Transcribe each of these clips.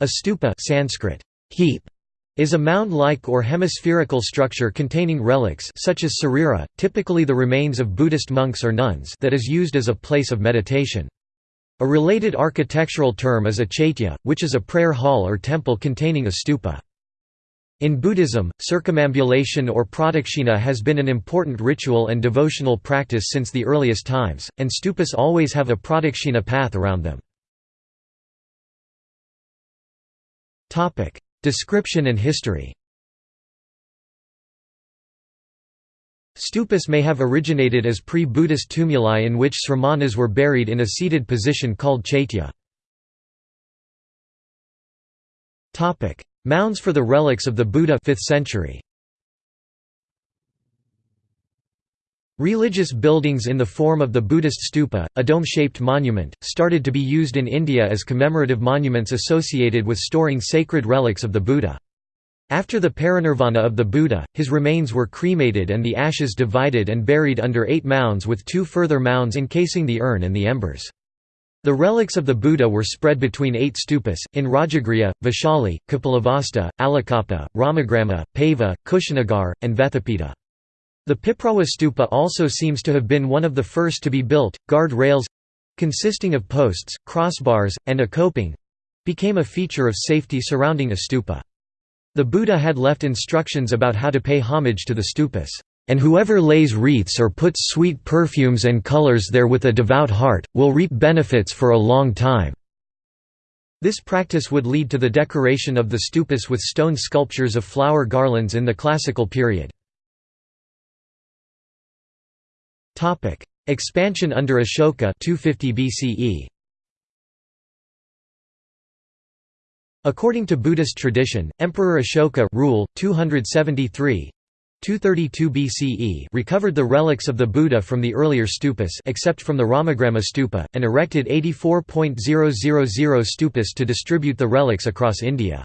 A stupa Sanskrit, heap, is a mound-like or hemispherical structure containing relics such as sarira, typically the remains of Buddhist monks or nuns that is used as a place of meditation. A related architectural term is a chaitya, which is a prayer hall or temple containing a stupa. In Buddhism, circumambulation or pradakshina has been an important ritual and devotional practice since the earliest times, and stupas always have a pradakshina path around them. Description and history Stupas may have originated as pre-Buddhist tumuli in which sramanas were buried in a seated position called chaitya. Mounds for the relics of the Buddha 5th century. Religious buildings in the form of the Buddhist stupa, a dome-shaped monument, started to be used in India as commemorative monuments associated with storing sacred relics of the Buddha. After the parinirvana of the Buddha, his remains were cremated and the ashes divided and buried under eight mounds with two further mounds encasing the urn and the embers. The relics of the Buddha were spread between eight stupas, in Rajagriha, Vaishali, Kapilavastu, Alakappa, Ramagrama, Pava, Kushinagar, and Vethapita. The Piprawa stupa also seems to have been one of the first to be built. Guard rails—consisting of posts, crossbars, and a coping—became a feature of safety surrounding a stupa. The Buddha had left instructions about how to pay homage to the stupas, "...and whoever lays wreaths or puts sweet perfumes and colors there with a devout heart, will reap benefits for a long time." This practice would lead to the decoration of the stupas with stone sculptures of flower garlands in the classical period. Topic: Expansion under Ashoka 250 BCE. According to Buddhist tradition, Emperor Ashoka rule 273 232 BCE recovered the relics of the Buddha from the earlier stupas except from the Ramagrama stupa, and erected 84.000 stupas to distribute the relics across India.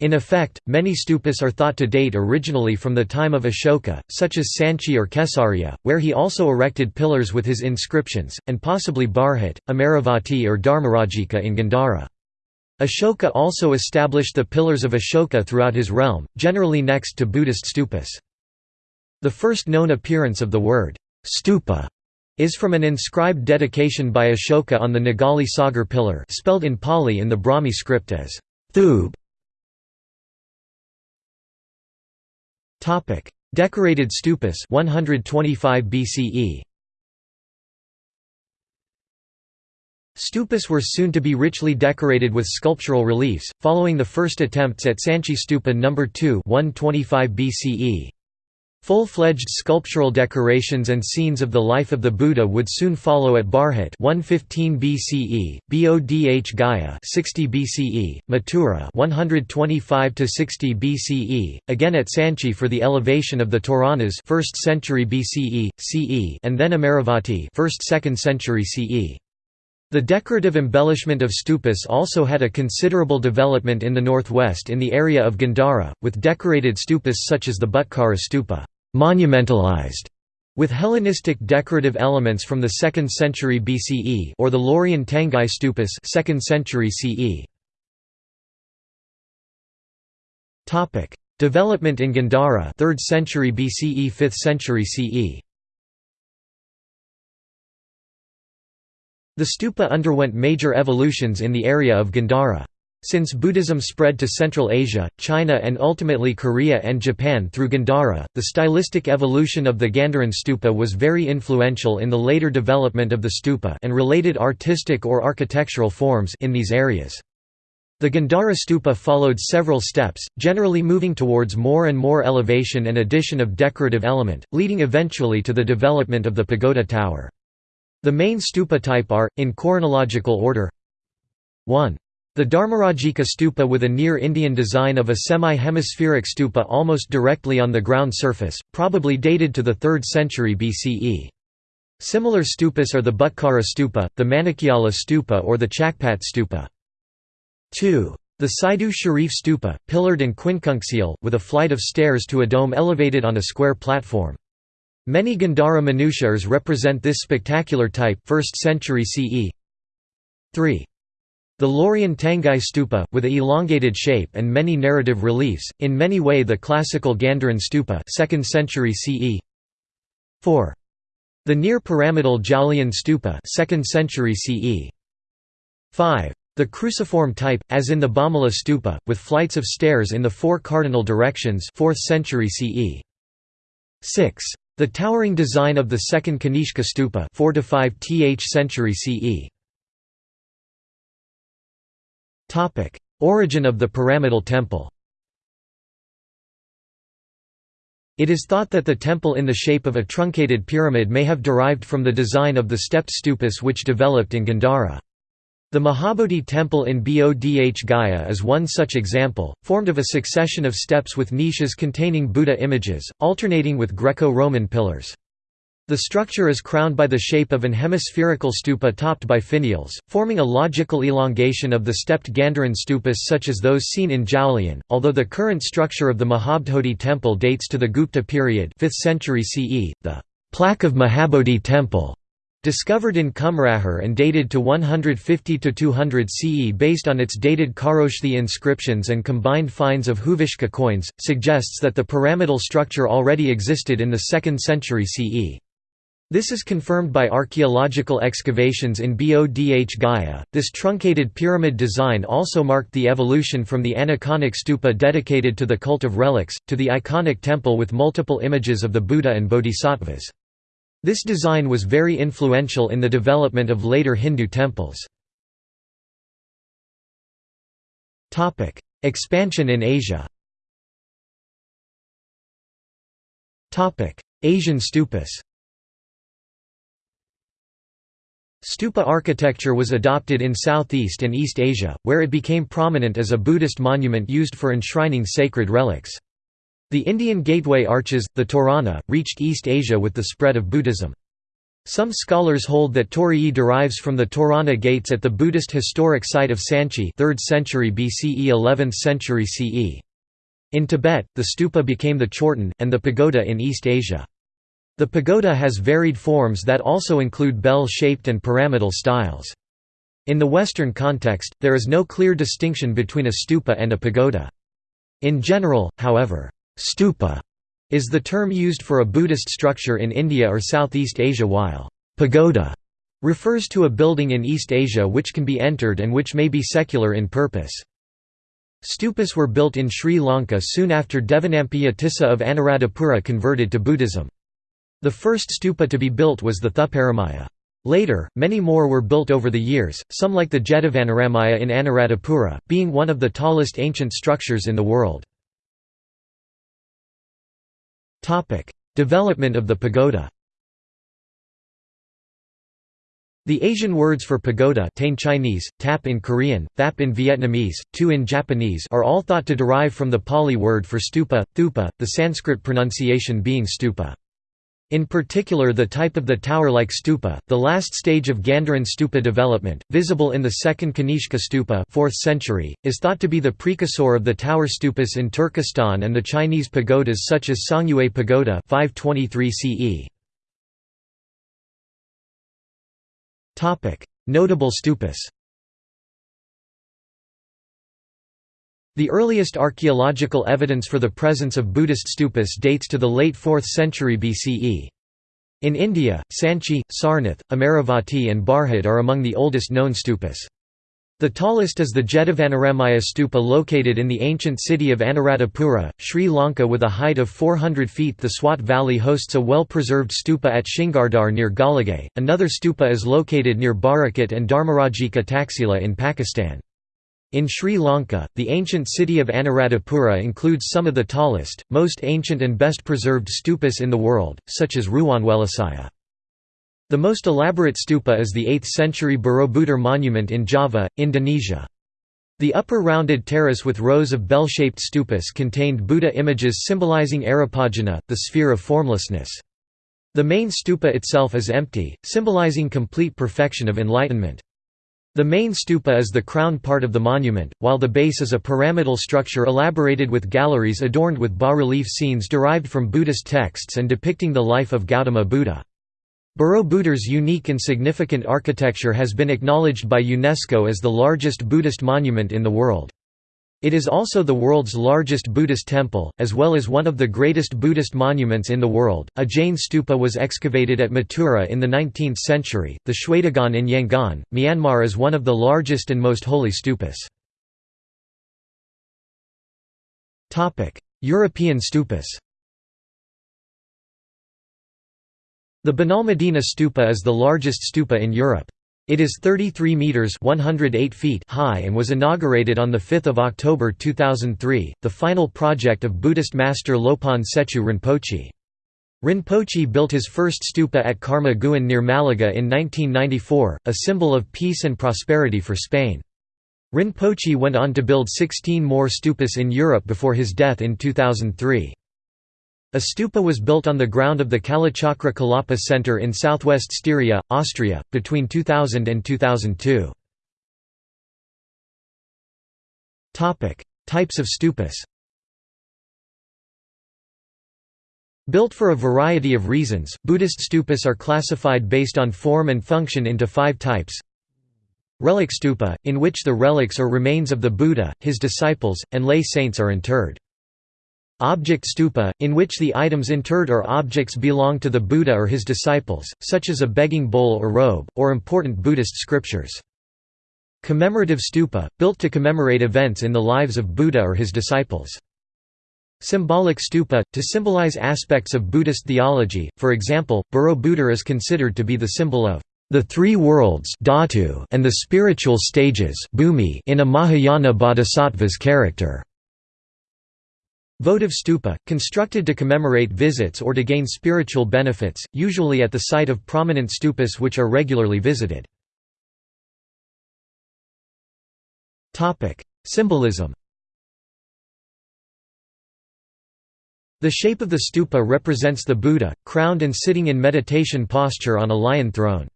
In effect, many stupas are thought to date originally from the time of Ashoka, such as Sanchi or Kesariya, where he also erected pillars with his inscriptions, and possibly Bharhut, Amaravati or Dharmarajika in Gandhara. Ashoka also established the pillars of Ashoka throughout his realm, generally next to Buddhist stupas. The first known appearance of the word stupa is from an inscribed dedication by Ashoka on the Nigali Sagar pillar spelled in Pali in the Brahmi script as thub Topic: Decorated stupas 125 BCE. Stupas were soon to be richly decorated with sculptural reliefs, following the first attempts at Sanchi Stupa No. 2 125 BCE. Full-fledged sculptural decorations and scenes of the life of the Buddha would soon follow at Bharhut 115 BCE, Bodh Gaya 60 BCE, Mathura 125 to 60 BCE, again at Sanchi for the elevation of the Toranas 1st century BCE, CE, and then Amaravati 1st-2nd century CE. The decorative embellishment of stupas also had a considerable development in the northwest in the area of Gandhara, with decorated stupas such as the Bhutkara stupa monumentalized, with Hellenistic decorative elements from the 2nd century BCE or the Loriyan Tangai stupas 2nd century CE. Development in Gandhara 3rd century BCE 5th century CE The stupa underwent major evolutions in the area of Gandhara. Since Buddhism spread to Central Asia, China and ultimately Korea and Japan through Gandhara, the stylistic evolution of the Gandharan stupa was very influential in the later development of the stupa and related artistic or architectural forms in these areas. The Gandhara stupa followed several steps, generally moving towards more and more elevation and addition of decorative element, leading eventually to the development of the pagoda tower. The main stupa type are, in chronological order 1. The Dharmarajika stupa with a near Indian design of a semi-hemispheric stupa almost directly on the ground surface, probably dated to the 3rd century BCE. Similar stupas are the Bhutkara stupa, the Manikyala stupa or the Chakpat stupa. 2. The Saidu Sharif stupa, pillared and quincunxial, with a flight of stairs to a dome elevated on a square platform. Many Gandhara Manushas represent this spectacular type 1st century CE. 3. The Loriyan Tangai Stupa, with a elongated shape and many narrative reliefs, in many way the classical Gandharan Stupa 2nd century CE 4. The near-pyramidal Jaulian Stupa 2nd century CE 5. The cruciform type, as in the Bhamala Stupa, with flights of stairs in the four cardinal directions 4th century CE 6. The towering design of the second Kanishka Stupa 4 to 5 th century CE Topic: Origin of the pyramidal temple. It is thought that the temple in the shape of a truncated pyramid may have derived from the design of the stepped stupas which developed in Gandhara. The Mahabodhi temple in Bodh Gaya is one such example, formed of a succession of steps with niches containing Buddha images, alternating with Greco-Roman pillars. The structure is crowned by the shape of an hemispherical stupa topped by finials, forming a logical elongation of the stepped Gandharan stupas such as those seen in Jaulian, although the current structure of the Mahabodhi temple dates to the Gupta period 5th century CE, the plaque of Mahabodhi temple discovered in Kumrahar and dated to 150–200 CE based on its dated Kharoshthi inscriptions and combined finds of Huvishka coins, suggests that the pyramidal structure already existed in the 2nd century CE. This is confirmed by archaeological excavations in Bodh Gaya. This truncated pyramid design also marked the evolution from the aniconic stupa dedicated to the cult of relics, to the iconic temple with multiple images of the Buddha and bodhisattvas. This design was very influential in the development of later Hindu temples. Expansion in Asia Asian stupas Stupa architecture was adopted in Southeast and East Asia, where it became prominent as a Buddhist monument used for enshrining sacred relics. The Indian gateway arches, the Torana, reached East Asia with the spread of Buddhism. Some scholars hold that Torii derives from the Torana gates at the Buddhist historic site of Sanchi 3rd century BCE 11th century CE. In Tibet, the stupa became the chorten, and the pagoda in East Asia. The pagoda has varied forms that also include bell-shaped and pyramidal styles. In the Western context, there is no clear distinction between a stupa and a pagoda. In general, however, stupa is the term used for a Buddhist structure in India or Southeast Asia while pagoda refers to a building in East Asia which can be entered and which may be secular in purpose. Stupas were built in Sri Lanka soon after Devanampiya Tissa of Anuradhapura converted to Buddhism. The first stupa to be built was the Thuparamaya. Later, many more were built over the years, some like the Jetavanaramaya in Anuradhapura, being one of the tallest ancient structures in the world. Development of the pagoda The Asian words for pagoda tain Chinese, tap in Korean, thap in Vietnamese, tu in Japanese are all thought to derive from the Pali word for stupa, thupa, the Sanskrit pronunciation being stupa. In particular the type of the tower-like stupa, the last stage of Gandharan stupa development, visible in the second Kanishka stupa 4th century, is thought to be the precursor of the tower stupas in Turkestan and the Chinese pagodas such as Songyue Pagoda 523 CE. Notable stupas The earliest archaeological evidence for the presence of Buddhist stupas dates to the late 4th century BCE. In India, Sanchi, Sarnath, Amaravati and Bharhut are among the oldest known stupas. The tallest is the Jetavanaramaya stupa located in the ancient city of Anuradhapura, Sri Lanka with a height of 400 feet. The Swat Valley hosts a well-preserved stupa at Shingardar near Golagay. Another stupa is located near Barakat and Dharmarajika Taxila in Pakistan. In Sri Lanka, the ancient city of Anuradhapura includes some of the tallest, most ancient and best preserved stupas in the world, such as Ruwanwelisaya. The most elaborate stupa is the 8th-century Borobudur monument in Java, Indonesia. The upper rounded terrace with rows of bell-shaped stupas contained Buddha images symbolizing Arupajana, the sphere of formlessness. The main stupa itself is empty, symbolizing complete perfection of enlightenment. The main stupa is the crown part of the monument, while the base is a pyramidal structure elaborated with galleries adorned with bas-relief scenes derived from Buddhist texts and depicting the life of Gautama Buddha. Borobudur's unique and significant architecture has been acknowledged by UNESCO as the largest Buddhist monument in the world. It is also the world's largest Buddhist temple, as well as one of the greatest Buddhist monuments in the world. A Jain stupa was excavated at Mathura in the 19th century. The Shwedagon in Yangon, Myanmar is one of the largest and most holy stupas. European stupas. The Benalmadena stupa is the largest stupa in Europe. It is 33 meters (108 feet) high and was inaugurated on the 5th of October 2003, the final project of Buddhist master Lopon Tsechu Rinpoche. Rinpoche built his first stupa at Karma Guen near Malaga in 1994, a symbol of peace and prosperity for Spain. Rinpoche went on to build 16 more stupas in Europe before his death in 2003. A stupa was built on the ground of the Kalachakra Kalapa Center in southwest Styria, Austria, between 2000 and 2002. Types of stupas Built for a variety of reasons, Buddhist stupas are classified based on form and function into five types. Relic stupa, in which the relics or remains of the Buddha, his disciples, and lay saints are interred. Object stupa, in which the items interred or objects belong to the Buddha or his disciples, such as a begging bowl or robe, or important Buddhist scriptures. Commemorative stupa, built to commemorate events in the lives of Buddha or his disciples. Symbolic stupa, to symbolize aspects of Buddhist theology, for example, Borobudur is considered to be the symbol of the three worlds and the spiritual stages in a Mahayana bodhisattva's character. Votive stupa, constructed to commemorate visits or to gain spiritual benefits, usually at the site of prominent stupas which are regularly visited. Symbolism The shape of the stupa represents the Buddha, crowned and sitting in meditation posture on a lion throne.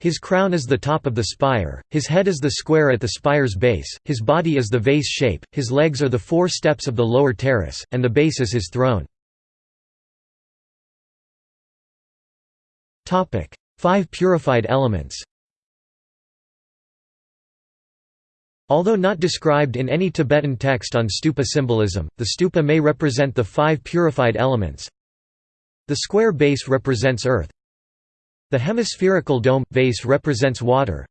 His crown is the top of the spire, his head is the square at the spire's base, his body is the vase shape, his legs are the four steps of the lower terrace, and the base is his throne. Five purified elements Although not described in any Tibetan text on stupa symbolism, the stupa may represent the five purified elements. The square base represents earth, the hemispherical dome – vase represents water.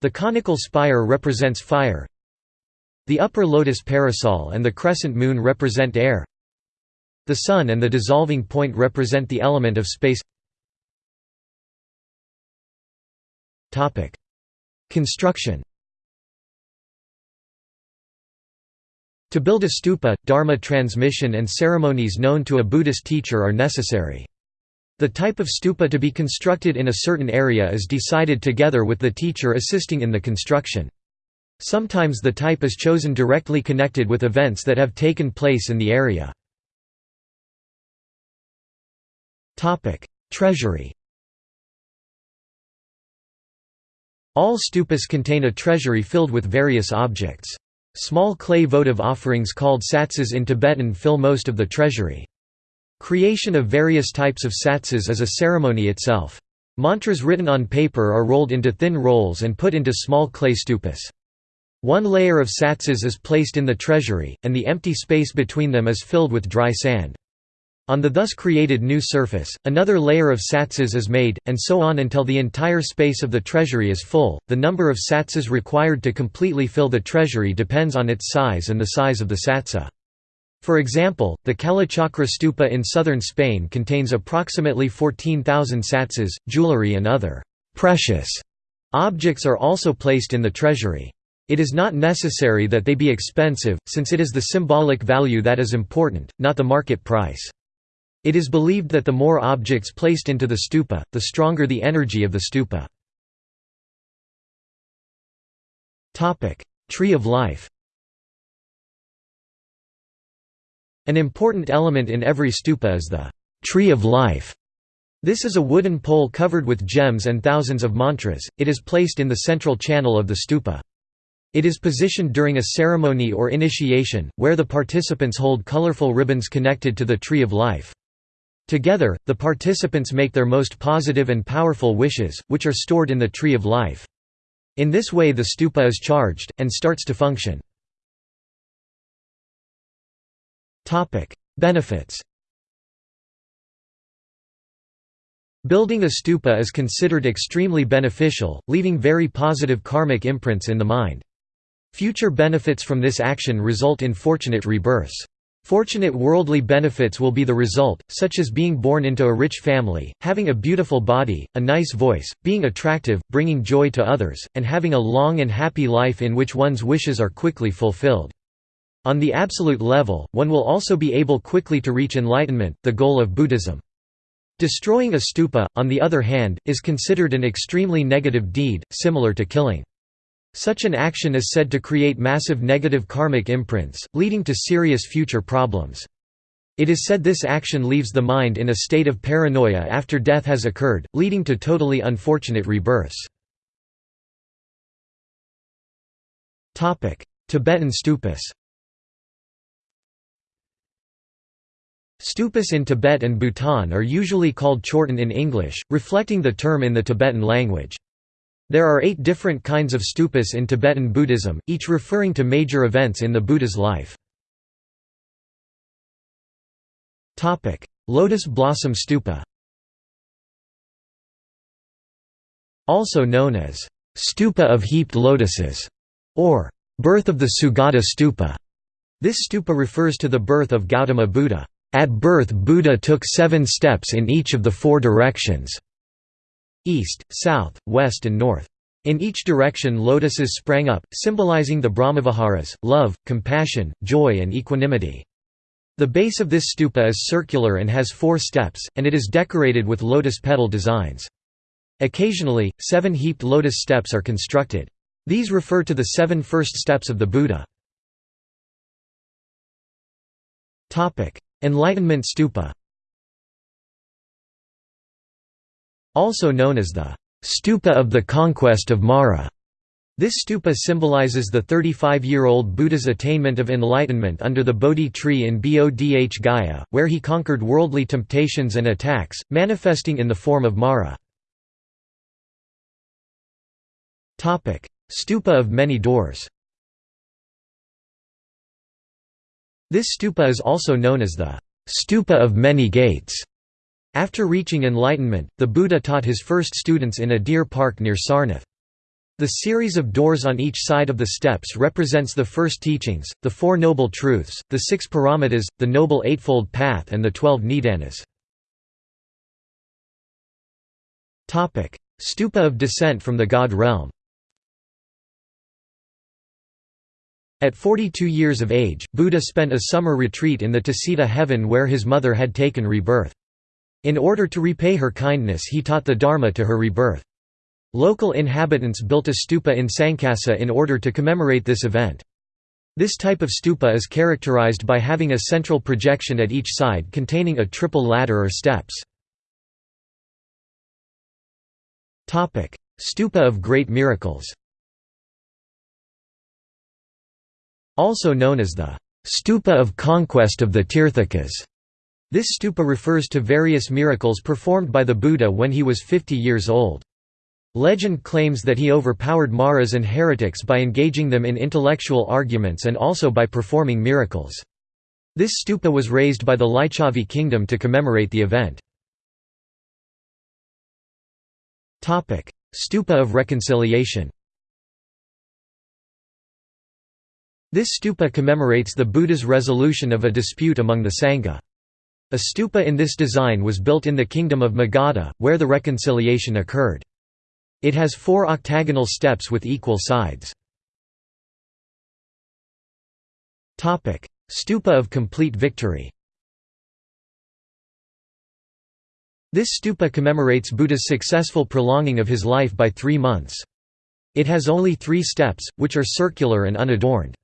The conical spire represents fire. The upper lotus parasol and the crescent moon represent air. The sun and the dissolving point represent the element of space. Construction. To build a stupa, dharma transmission and ceremonies known to a Buddhist teacher are necessary. The type of stupa to be constructed in a certain area is decided together with the teacher assisting in the construction. Sometimes the type is chosen directly connected with events that have taken place in the area. Treasury All stupas contain a treasury filled with various objects. Small clay votive offerings called satsas in Tibetan fill most of the treasury. Creation of various types of satsas is a ceremony itself. Mantras written on paper are rolled into thin rolls and put into small clay stupas. One layer of satsas is placed in the treasury, and the empty space between them is filled with dry sand. On the thus created new surface, another layer of satsas is made, and so on until the entire space of the treasury is full. The number of satsas required to completely fill the treasury depends on its size and the size of the satsa. For example, the Kalachakra stupa in southern Spain contains approximately 14,000 satsas, jewelry and other «precious» objects are also placed in the treasury. It is not necessary that they be expensive, since it is the symbolic value that is important, not the market price. It is believed that the more objects placed into the stupa, the stronger the energy of the stupa. Tree of life An important element in every stupa is the tree of life. This is a wooden pole covered with gems and thousands of mantras, it is placed in the central channel of the stupa. It is positioned during a ceremony or initiation, where the participants hold colorful ribbons connected to the tree of life. Together, the participants make their most positive and powerful wishes, which are stored in the Tree of Life. In this way the stupa is charged, and starts to function. Benefits Building a stupa is considered extremely beneficial, leaving very positive karmic imprints in the mind. Future benefits from this action result in fortunate rebirths. Fortunate worldly benefits will be the result, such as being born into a rich family, having a beautiful body, a nice voice, being attractive, bringing joy to others, and having a long and happy life in which one's wishes are quickly fulfilled. On the absolute level, one will also be able quickly to reach enlightenment, the goal of Buddhism. Destroying a stupa, on the other hand, is considered an extremely negative deed, similar to killing. Such an action is said to create massive negative karmic imprints, leading to serious future problems. It is said this action leaves the mind in a state of paranoia after death has occurred, leading to totally unfortunate rebirths. Tibetan stupas Stupas in Tibet and Bhutan are usually called chorten in English, reflecting the term in the Tibetan language. There are eight different kinds of stupas in Tibetan Buddhism, each referring to major events in the Buddha's life. Lotus Blossom Stupa Also known as Stupa of Heaped Lotuses, or Birth of the Sugata Stupa. This stupa refers to the birth of Gautama Buddha. At birth Buddha took seven steps in each of the four directions east, south, west and north. In each direction lotuses sprang up, symbolizing the Brahmaviharas, love, compassion, joy and equanimity. The base of this stupa is circular and has four steps, and it is decorated with lotus petal designs. Occasionally, seven heaped lotus steps are constructed. These refer to the seven first steps of the Buddha. Enlightenment stupa Also known as the stupa of the conquest of Mara. This stupa symbolizes the 35-year-old Buddha's attainment of enlightenment under the Bodhi tree in Bodh Gaya, where he conquered worldly temptations and attacks, manifesting in the form of Mara. Stupa of many doors This stupa is also known as the stupa of many gates. After reaching enlightenment, the Buddha taught his first students in a deer park near Sarnath. The series of doors on each side of the steps represents the first teachings, the Four Noble Truths, the Six Paramitas, the Noble Eightfold Path and the Twelve Nidanas. Stupa of descent from the God realm At 42 years of age, Buddha spent a summer retreat in the Tusita heaven where his mother had taken rebirth. In order to repay her kindness he taught the Dharma to her rebirth. Local inhabitants built a stupa in Sankasa in order to commemorate this event. This type of stupa is characterized by having a central projection at each side containing a triple ladder or steps. Stupa of Great Miracles Also known as the stupa of conquest of the Tirthakas. This stupa refers to various miracles performed by the Buddha when he was 50 years old. Legend claims that he overpowered Maras and heretics by engaging them in intellectual arguments and also by performing miracles. This stupa was raised by the Lichavi kingdom to commemorate the event. Stupa of reconciliation This stupa commemorates the Buddha's resolution of a dispute among the Sangha. A stupa in this design was built in the kingdom of Magadha, where the reconciliation occurred. It has four octagonal steps with equal sides. Stupa of complete victory This stupa commemorates Buddha's successful prolonging of his life by three months. It has only three steps, which are circular and unadorned.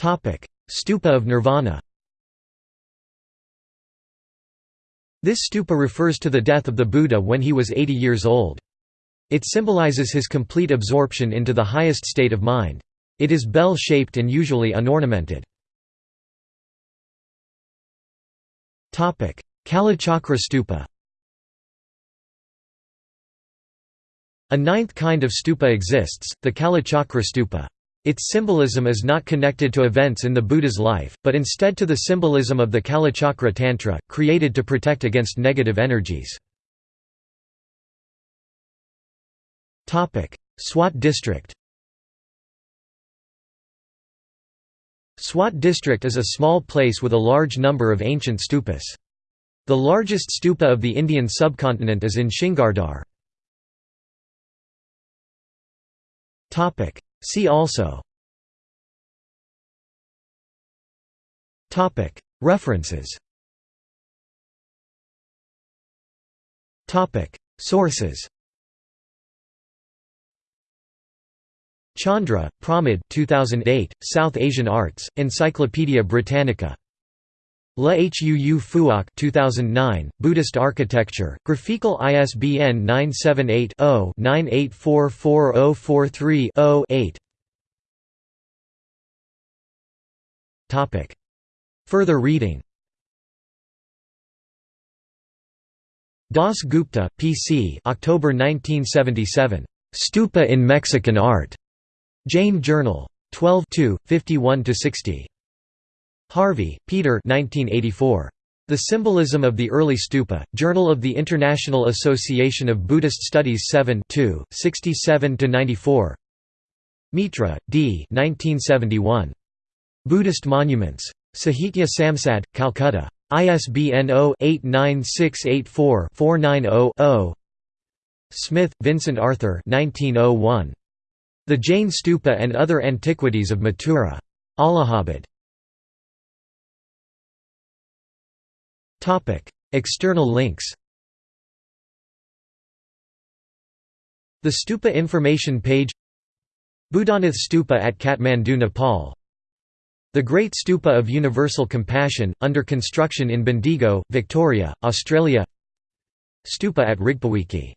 Stupa of Nirvana This stupa refers to the death of the Buddha when he was 80 years old. It symbolizes his complete absorption into the highest state of mind. It is bell-shaped and usually unornamented. Kalachakra stupa A ninth kind of stupa exists, the Kalachakra stupa. Its symbolism is not connected to events in the Buddha's life, but instead to the symbolism of the Kalachakra Tantra, created to protect against negative energies. Swat district Swat district is a small place with a large number of ancient stupas. The largest stupa of the Indian subcontinent is in Shinghardar. See also. References. Sources. Chandra, Pramod 2008, South Asian Arts, Encyclopædia Britannica. La Huu Phuoc 2009, Buddhist Architecture, Grafikol ISBN 978-0-9844043-0-8 Further reading Das Gupta, P.C. October 1977. Stupa in Mexican Art. Jain Journal. 12 51–60. Harvey, Peter 1984. The Symbolism of the Early Stupa, Journal of the International Association of Buddhist Studies 7 67–94 Mitra, D. 1971. Buddhist Monuments. Sahitya Samsad, Calcutta. ISBN 0-89684-490-0 Smith, Vincent Arthur 1901. The Jain Stupa and Other Antiquities of Mathura. Allahabad. External links The Stupa information page Boudhanath Stupa at Kathmandu, Nepal. The Great Stupa of Universal Compassion, under construction in Bendigo, Victoria, Australia. Stupa at Rigpawiki